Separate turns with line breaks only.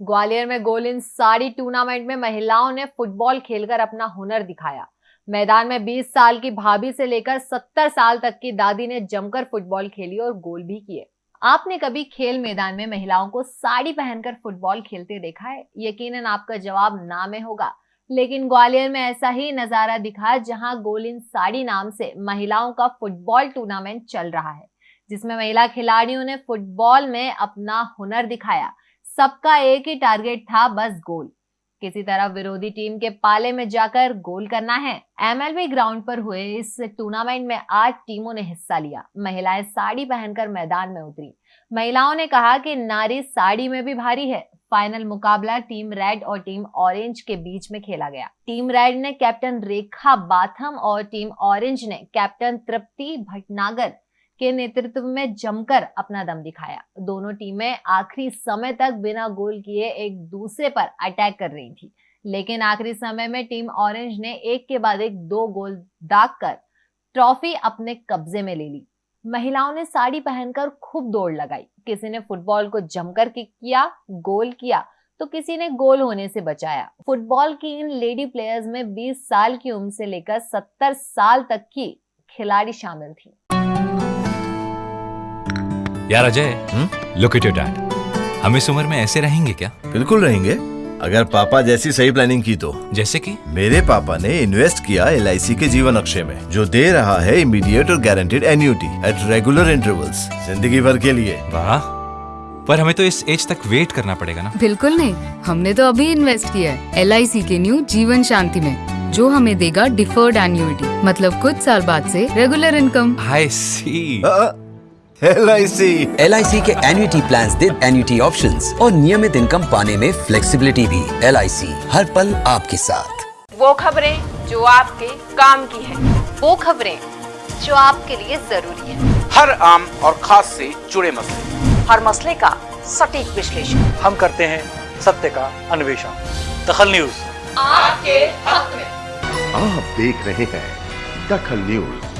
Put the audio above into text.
ग्वालियर में गोल इन साड़ी टूर्नामेंट में महिलाओं ने फुटबॉल खेलकर अपना हुनर दिखाया। मैदान में 20 साल की भाभी से लेकर 70 साल तक की दादी ने जमकर फुटबॉल खेली और गोल भी किए। आपने कभी खेल मैदान में महिलाओं को साड़ी पहनकर फुटबॉल खेलते देखा है? यकीनन आपका जवाब ना में होगा। लेकिन ग्वालियर में ऐसा ही नज़ारा दिखा जहाँ गोलिन साड़ी नाम से महिलाओं का फुटबॉल टूर्नामेंट चल रहा है, जिसमें महिला खिलाड़ियों ने फुटबॉल में अपना हुनर दिखाया। सबका एक ही टारगेट था, बस गोल किसी तरह विरोधी टीम के पाले में जाकर गोल करना है. एमएलबी ग्राउंड पर हुए इस टूर्नामेंट में आठ टीमों ने हिस्सा लिया. महिलाएँ साड़ी पहनकर मैदान में उतरी. महिलाओं ने कहा कि नारी साड़ी में भी भारी है. फाइनल मुकाबला टीम रेड और टीम ऑरेंज के बीच में खेला गया. टीम रेड ने कैप्टन रेखा बाथम और टीम ऑरेंज ने कैप्टन तृप्ति भटनागर के नेतृत्व में जमकर अपना दम दिखाया। दोनों टीमें आखिरी समय तक बिना गोल किए एक दूसरे पर अटैक कर रही थी। लेकिन आखिरी समय में टीम ऑरेंज ने एक के बाद एक दो गोल दाग कर ट्रॉफी अपने कब्जे में ले ली। महिलाओं ने साड़ी पहनकर खूब दौड़ लगाई। किसी ने फुटबॉल को जमकर किक किया गोल किया तो किसी ने गोल होने से बचाया। फुटबॉल की इन लेडी प्लेयर्स में 20 साल की उम्र से लेकर 70 साल तक की खिलाड़ी शामिल थी।
यार Ajay look at your dad हम इस उम्र में ऐसे रहेंगे क्या?
बिल्कुल रहेंगे। अगर पापा जैसी सही प्लानिंग की तो।
जैसे कि?
मेरे पापा ने इन्वेस्ट किया एलआईसी के जीवन अक्षय में जो दे रहा है इमीडिएट और guaranteed annuity at regular intervals ज़िंदगी भर के लिए।
वाह। पर हमें तो इस एज तक वेट करना पड़ेगा ना?
बिल्कुल नहीं। हमने तो अभी इन्वेस्ट किया है LIC के न्यू जीवन शांति में जो हमें देगा डिफर्ड एन्यूटी मतलब कुछ साल बाद से regular income
I C
L I C
L के एन्युटी प्लान दे एन्युटी ऑप्शन और नियमित इनकम पाने में फ्लेक्सीबिलिटी भी। LIC हर पल आपके साथ।
वो खबरें जो आपके काम की है। वो खबरें जो आपके लिए ज़रूरी है।
हर आम और खास से जुड़े मसले।
हर मसले का सटीक विश्लेषण।
हम करते हैं सत्य का अन्वेषण। दखल न्यूज़।
आपके हक में।
आप देख रहे हैं दखल न्यूज़।